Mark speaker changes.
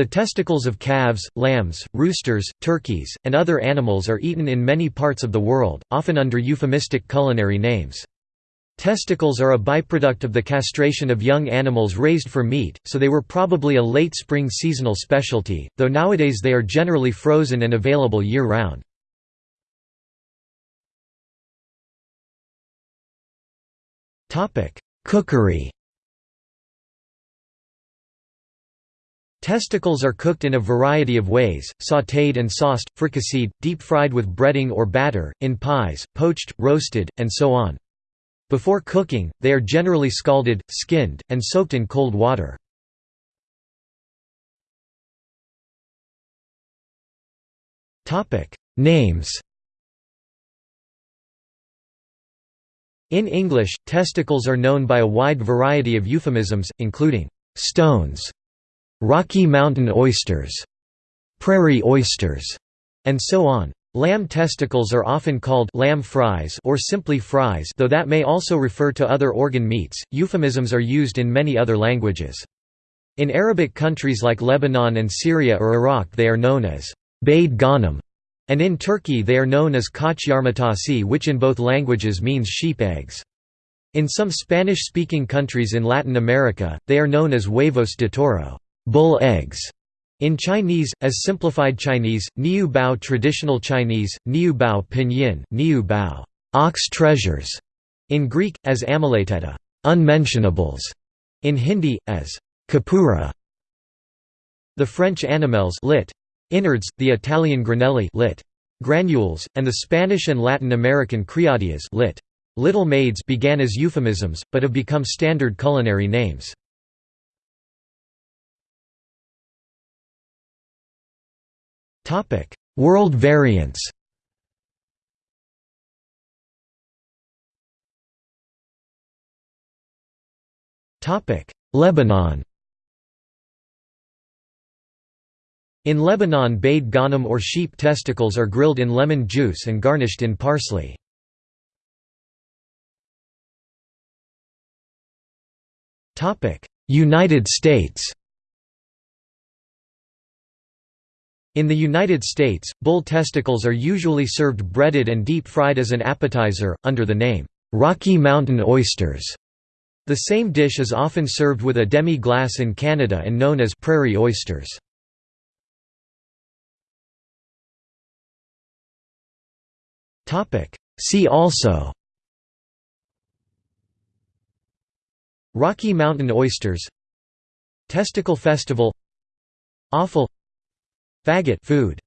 Speaker 1: The testicles of calves, lambs, roosters, turkeys, and other animals are eaten in many parts of the world, often under euphemistic culinary names. Testicles are a byproduct of the castration of young animals raised for meat, so they were probably a late spring seasonal specialty, though nowadays they are generally frozen and available year-round. Cookery Testicles are cooked in a variety of ways, sautéed and sauced, fricasseed, deep-fried with breading or batter, in pies, poached, roasted, and so on. Before cooking, they are generally scalded, skinned, and soaked in cold water. Names In English, testicles are known by a wide variety of euphemisms, including «stones», «Rocky Mountain oysters», «prairie oysters», and so on. Lamb testicles are often called lamb fries or simply fries though that may also refer to other organ meats. Euphemisms are used in many other languages. In Arabic countries like Lebanon and Syria or Iraq they are known as bayd ghanam, and in Turkey they are known as koç yumurtası which in both languages means sheep eggs. In some Spanish-speaking countries in Latin America, they are known as huevos de toro bull eggs", in Chinese, as simplified Chinese, Niu Bao traditional Chinese, Niu Bao pinyin, Niu Bao ox treasures. In Greek, as ameletita unmentionables. In Hindi, as kapura. The French animelles lit. Innards, the Italian granelli lit. Granules, and the Spanish and Latin American criadillas lit. Little maids began as euphemisms, but have become standard culinary names. World variants. Lebanon. In Lebanon bayd ghanam or sheep testicles are grilled in lemon juice and garnished in parsley. United States In the United States, bull testicles are usually served breaded and deep-fried as an appetizer, under the name, "'Rocky Mountain oysters'". The same dish is often served with a demi-glace in Canada and known as prairie oysters. See also. Rocky Mountain oysters. Testicle Festival. Offal Faggot food